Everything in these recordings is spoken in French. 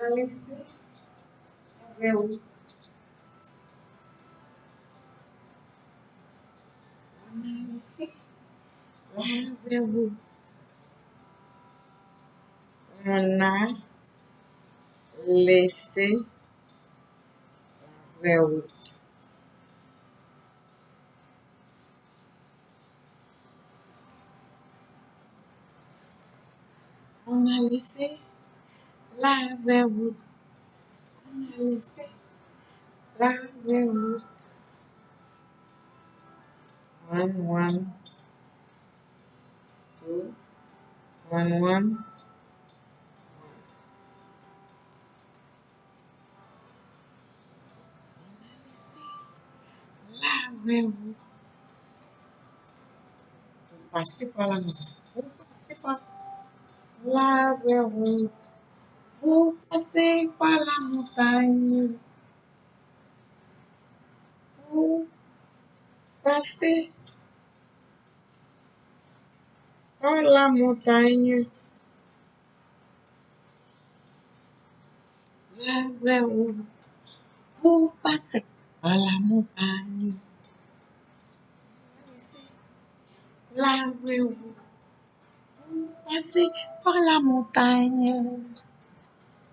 a laissé la vraie route. On a laissé la vraie route. On a laissé la vraie route. On a laissé la vraie route. On a laissé la vraie route. One, one, two, one, one. La vraie route. Vous passez par la montagne. Vous passez par la route. Vous passez par la montagne. Vous passez par la montagne. La vraie route. Vous passez par la montagne.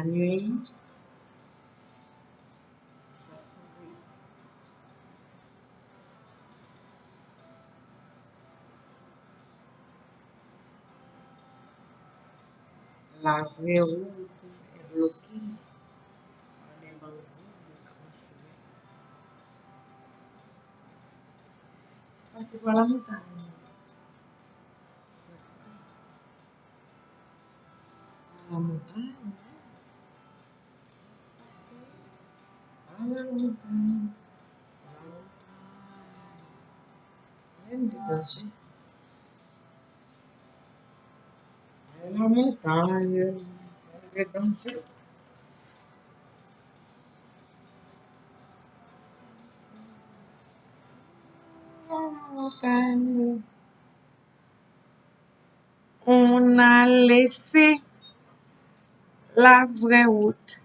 La nuit. ça s'ouvre. La vraie route est bloquée par On a laissé la vraie route.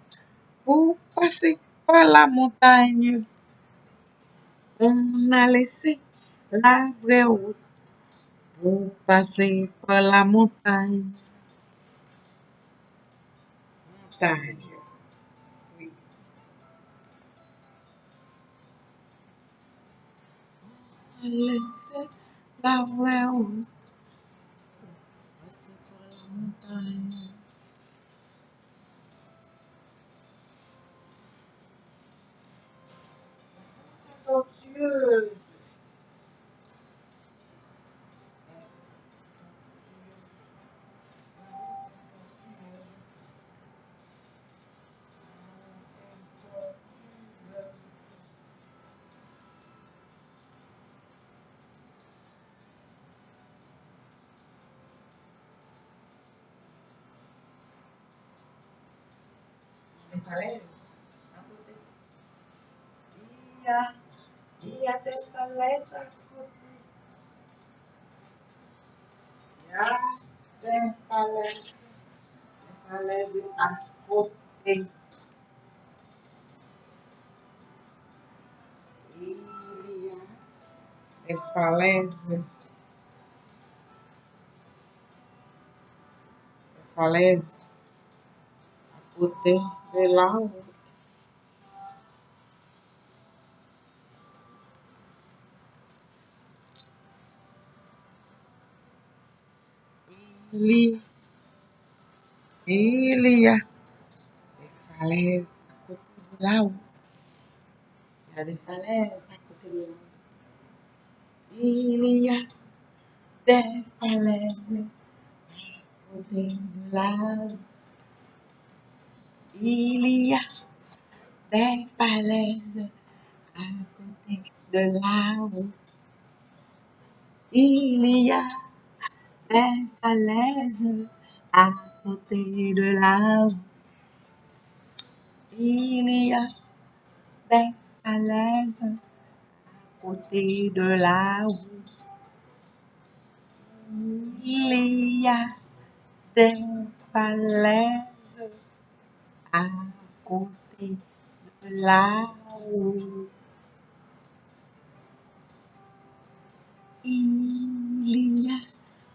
Pour passer? Par la a laissé la vraie route pour passer par la montagne. Montagne. Oui. On a laissé la vraie route pour par la montagne. Tortueuse. Des falaises. à côté. Il y a, il y a des falaises à côté. Il y a des falaises. Des falaises à côté. Il y a des falaises. Des falaises à côté de là. Il y, il y a des falaises à côté de là. Il y a des falaises à côté de là. Il y a des falaises à côté de la il y a des falaises à côté de la route. Il y a falaises à de la route. Il y a à côté de la route. Il a de la route. Il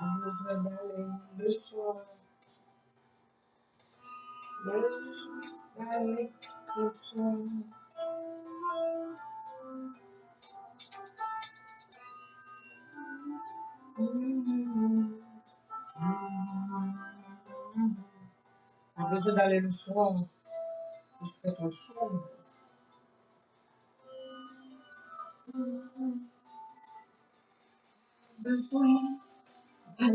besoin d'aller le soir, le d'aller le soir. On a besoin d'aller le soir, il fait trop sombre. Besoin d'aller le soir, besoin Pas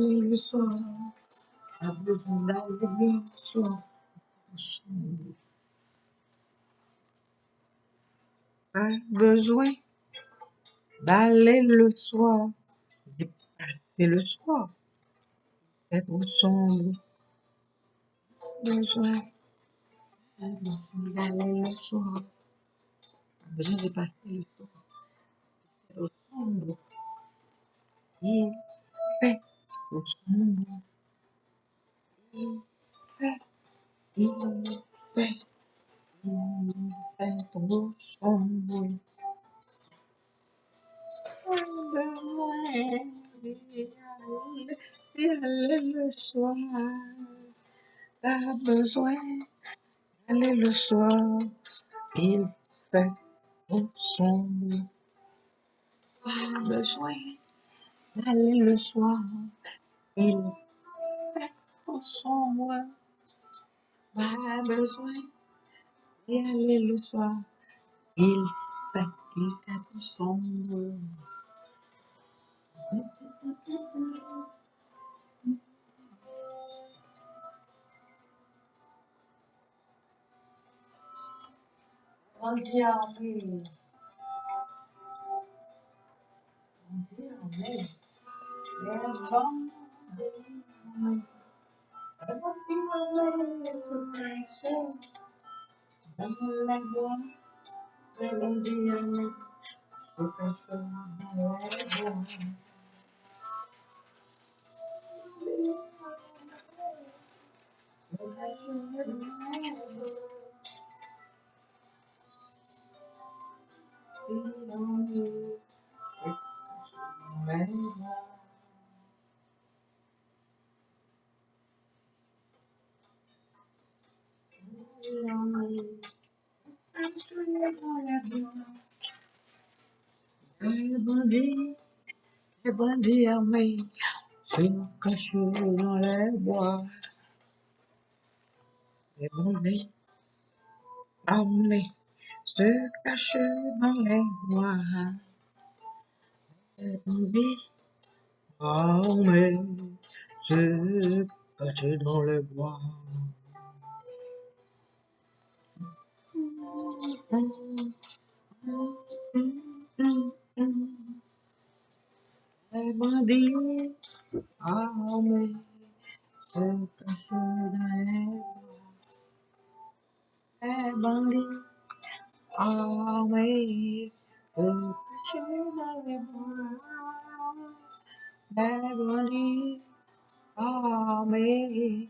besoin d'aller le soir, c'est le soir. Trop sombre. Besoin d'aller le soir. Besoin de passer le soir. C'est trop sombre. Le soir. Pas besoin d'aller le soir. Il fait trop sombre. Pas besoin d'aller le soir. Il fait trop sombre. Pas besoin d'y aller le soir. Il fait, il fait trop sombre. On dit amen. On dit amen. Les amen. Les bons amen se cachent dans la bois. Les bons amen se cachent dans la bois. Se cachent dans la bois. Et les bandits armés se cachent dans les bois. Les bandits armés se cachent dans les bois. Les bandits armés se cachent dans les bois. Les bandits armés se cachent dans les bois. Les bandits armés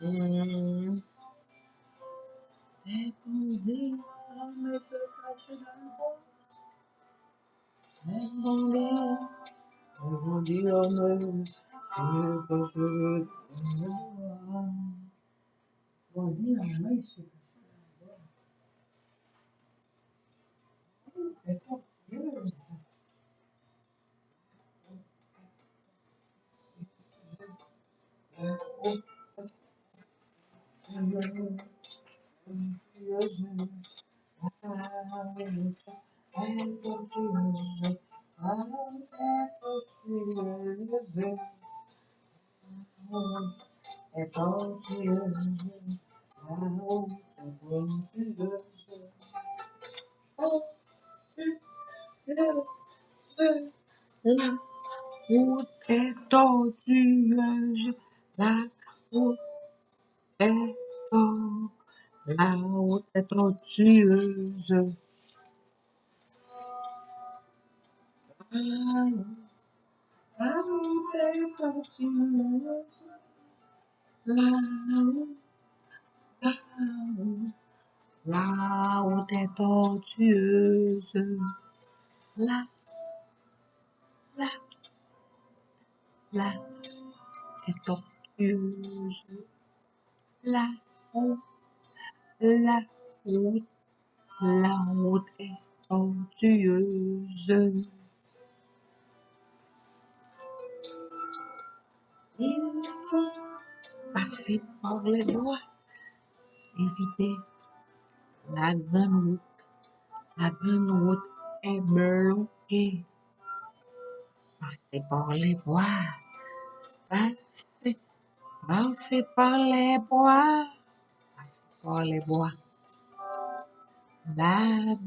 Hum, Et bandits, l'armée se cache dans le bois. Les bandits, les bandits, l'armée se cache dans le bois. Bandits, La route est tortueuse, la route la route est tortueuse. La route est tortueuse, la route, la est tortueuse, la, la, la est tortueuse, la route, la route, la route est tortueuse. Il faut passer par les doigts, éviter la grande route. La grande route est bloquée. Passer par les bois, passer, passer par les bois, passer par les bois. La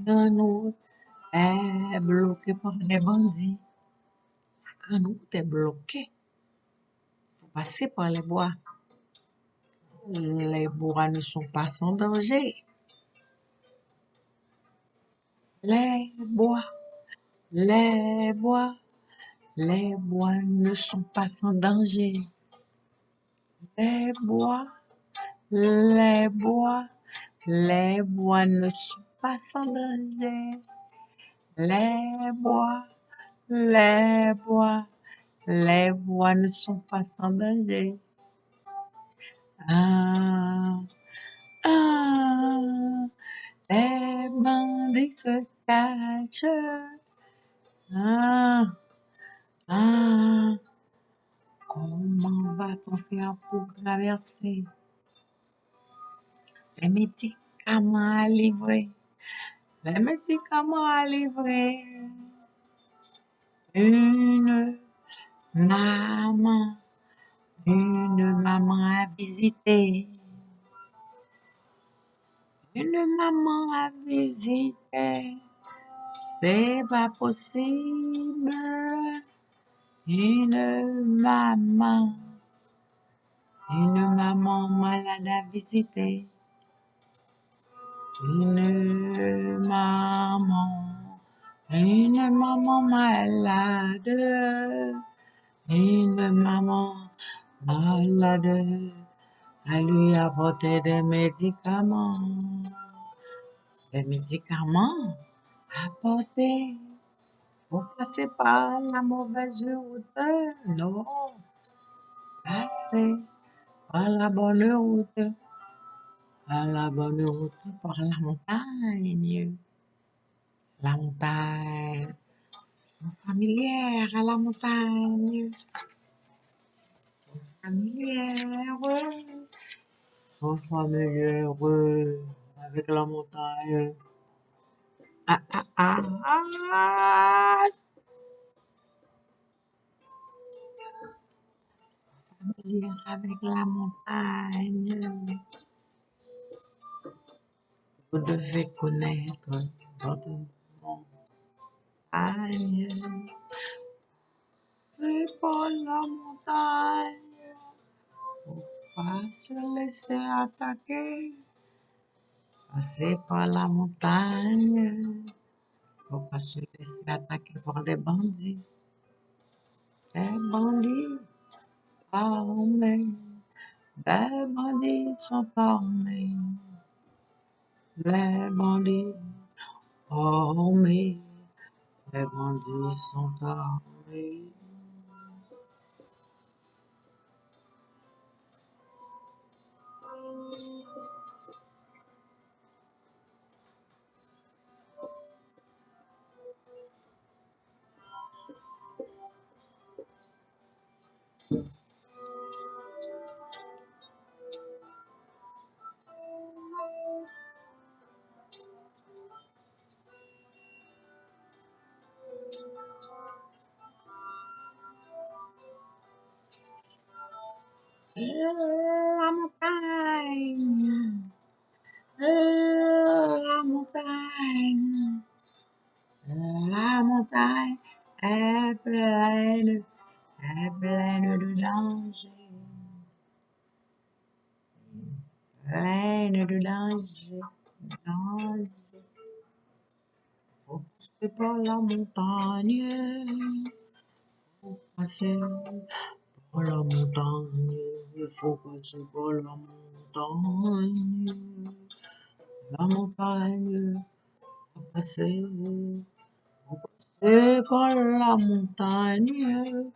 route est bloquée par les bandits. La route est bloquée. Faut passer par les bois. Les bois ne sont pas sans danger. Les bois, les bois, les bois ne sont pas sans danger. Les bois, les bois, les bois ne sont pas sans danger. Les bois, les bois, les bois ne sont pas sans danger. Ah, ah, les bandits se cachent. Ah, ah, comment va-t-on faire pour traverser? Les médicaments à livrer? Les médicaments à livrer. Une maman, une maman à visiter. Une maman à visiter. C'est pas possible. Une maman, une maman malade à visiter. Une maman, une maman malade, une maman malade, à lui apporter des médicaments, des médicaments apporter. Faut passer par la mauvaise route, non, passer par la bonne route, par la bonne route, par la montagne, la montagne. familière à la montagne, familière, sont familières avec la montagne. Ah, ah, ah, avec la montagne. Vous devez connaître votre montagne. C'est la montagne. Faut pas se laisser attaquer? Passer par la montagne. Faut pas se laisser attaquer par des bandits. Les bandits armés. Les bandits sont armés. Les bandits armés. Les bandits sont armés. La montagne. La montagne. La montagne est pleine, est pleine de danger. Pleine de danger, danger. Faut passer par la montagne. La montagne. Faut passer par la montagne. La montagne, faut passer. Faut passer par la montagne.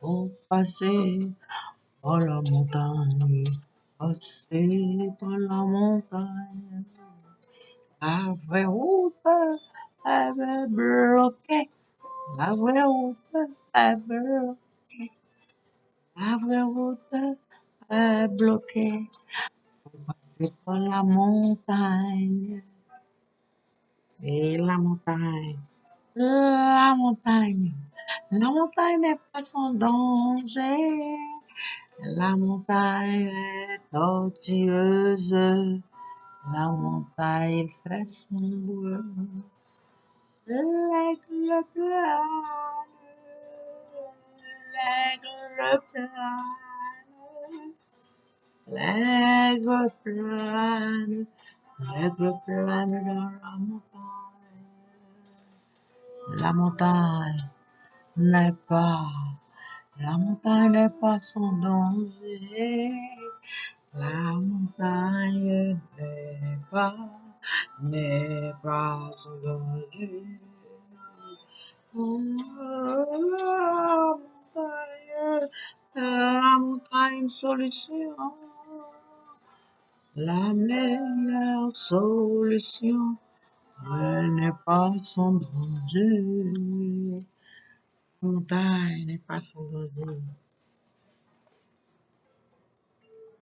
Faut passer par la montagne. Passer par la montagne. La vraie route est bloquée. La vraie route est bloquée. Route est bloquée. Faut passer par la montagne. Et la montagne. La montagne. La montagne n'est pas sans danger. La montagne est tortueuse. La montagne fait. L'aigle plane. L'aigle plane. L'aigle plane. L'aigle plane dans la montagne. La montagne n'est pas, la montagne n'est pas sans danger. La montagne n'est pas, n'est pas sans danger. La montagne, solution, la meilleure solution. Elle n'est pas sans danger. Montagne n'est pas sans danger.